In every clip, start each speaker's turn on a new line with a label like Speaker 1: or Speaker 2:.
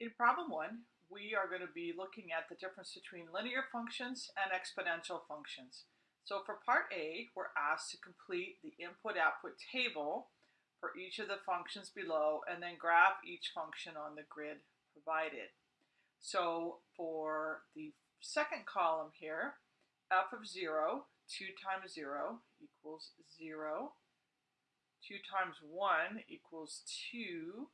Speaker 1: In problem one, we are going to be looking at the difference between linear functions and exponential functions. So for part A, we're asked to complete the input-output table for each of the functions below and then graph each function on the grid provided. So for the second column here, f of 0, 2 times 0 equals 0. 2 times 1 equals 2.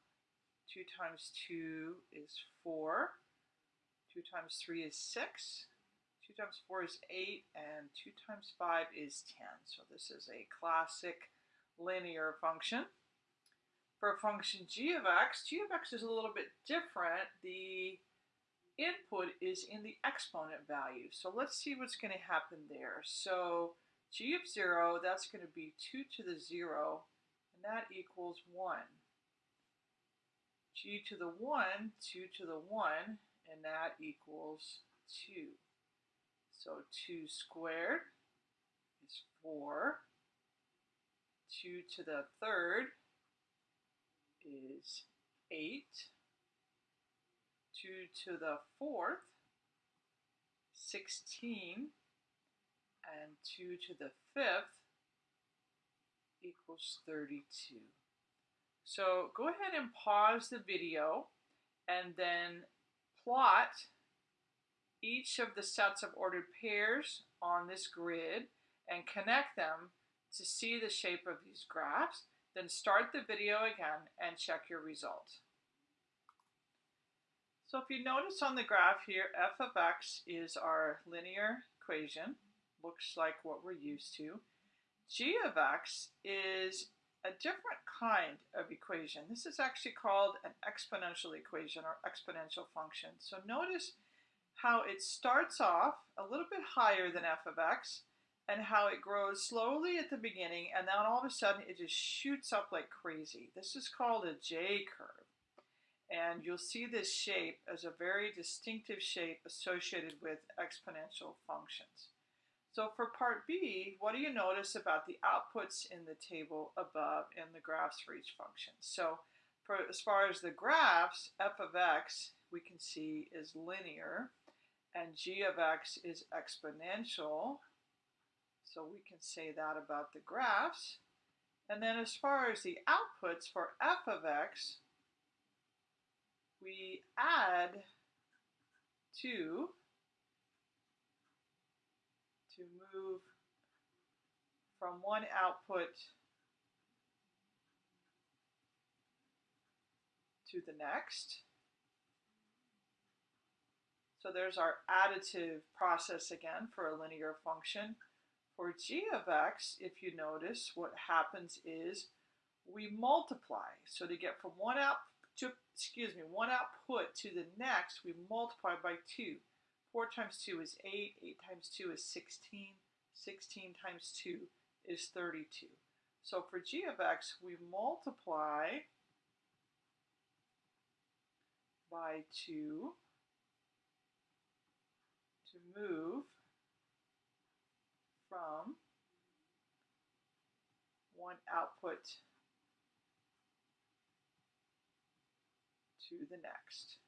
Speaker 1: 2 times 2 is 4. 2 times 3 is 6. 2 times 4 is 8. And 2 times 5 is 10. So this is a classic linear function. For a function g of x, g of x is a little bit different. The input is in the exponent value. So let's see what's going to happen there. So g of 0, that's going to be 2 to the 0, and that equals 1 g to the 1, 2 to the 1, and that equals 2. So 2 squared is 4. 2 to the third is 8. 2 to the fourth, 16. And 2 to the fifth equals 32. So go ahead and pause the video and then plot each of the sets of ordered pairs on this grid and connect them to see the shape of these graphs. Then start the video again and check your result. So if you notice on the graph here, f of x is our linear equation. Looks like what we're used to. g of x is a different kind of equation. This is actually called an exponential equation or exponential function. So notice how it starts off a little bit higher than f of x and how it grows slowly at the beginning and then all of a sudden it just shoots up like crazy. This is called a J-curve. And you'll see this shape as a very distinctive shape associated with exponential functions. So for part B, what do you notice about the outputs in the table above and the graphs for each function? So for as far as the graphs, f of x we can see is linear and g of x is exponential. So we can say that about the graphs. And then as far as the outputs for f of x, we add 2 to move from one output to the next. So there's our additive process again for a linear function. For g of x, if you notice, what happens is we multiply. So to get from one out to, excuse me, one output to the next, we multiply by 2. 4 times 2 is 8. 8 times 2 is 16. 16 times 2 is 32. So for g of x, we multiply by 2 to move from one output to the next.